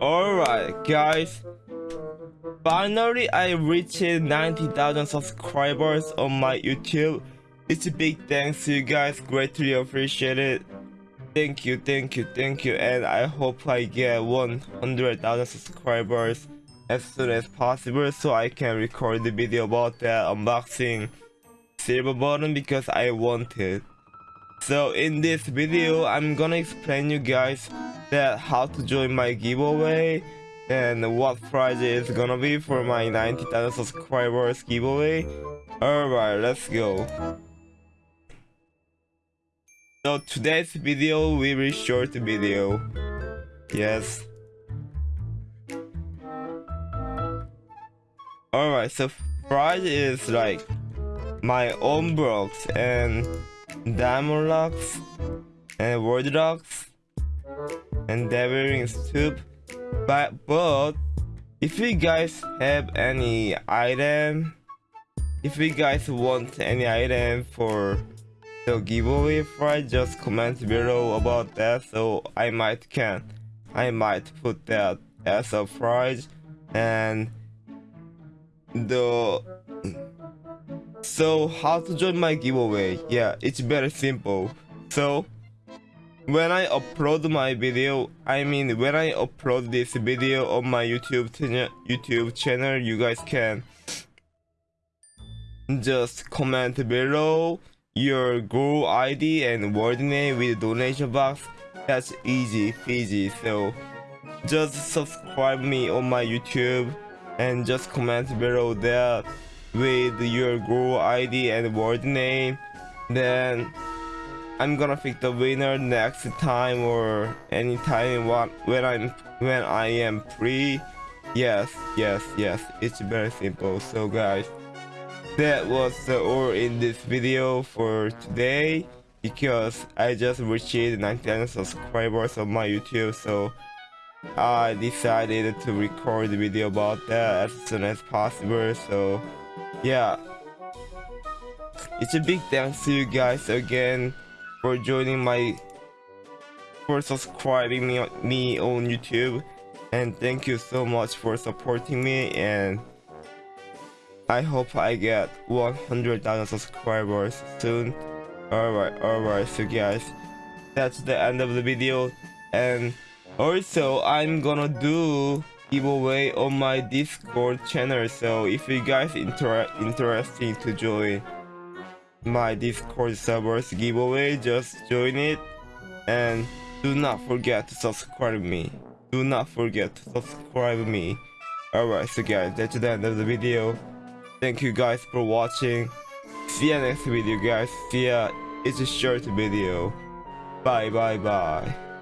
Alright guys, finally I reached 90,000 subscribers on my YouTube. It's a big thanks to you guys, greatly appreciate it. Thank you, thank you, thank you, and I hope I get 100,000 subscribers as soon as possible so I can record the video about that unboxing silver button because I want it. So in this video, I'm gonna explain you guys that how to join my giveaway and what prize is gonna be for my 90,000 subscribers giveaway. Alright, let's go. So today's video will be short video. Yes. Alright, so prize is like my own blocks and diamond locks and world locks and devouring soup. But but if you guys have any item if you guys want any item for the giveaway prize just comment below about that. So i might can i might put that as a prize. And the so how to join my giveaway yeah it's very simple so when I upload my video, I mean when I upload this video on my YouTube channel, YouTube channel, you guys can just comment below your Google ID and world name with donation box. That's easy peasy. So just subscribe me on my YouTube and just comment below that with your Google ID and world name. Then I'm gonna pick the winner next time or anytime when I'm when I am free. Yes, yes, yes. It's very simple. So guys, that was the all in this video for today because I just reached 99 subscribers on my YouTube. So I decided to record the video about that as soon as possible. So yeah, it's a big thanks to you guys again for joining my for subscribing me, me on YouTube. And thank you so much for supporting me. And I hope I get 100,000 subscribers soon. Alright alright so guys that's the end of the video. And also I'm gonna do giveaway on my discord channel so if you guys inter interested to join my discord servers giveaway just join it. And do not forget to subscribe me. Do not forget to subscribe me. Alright so guys that's the end of the video. Thank you guys for watching. See ya next video guys. See ya. It's a short video. Bye bye bye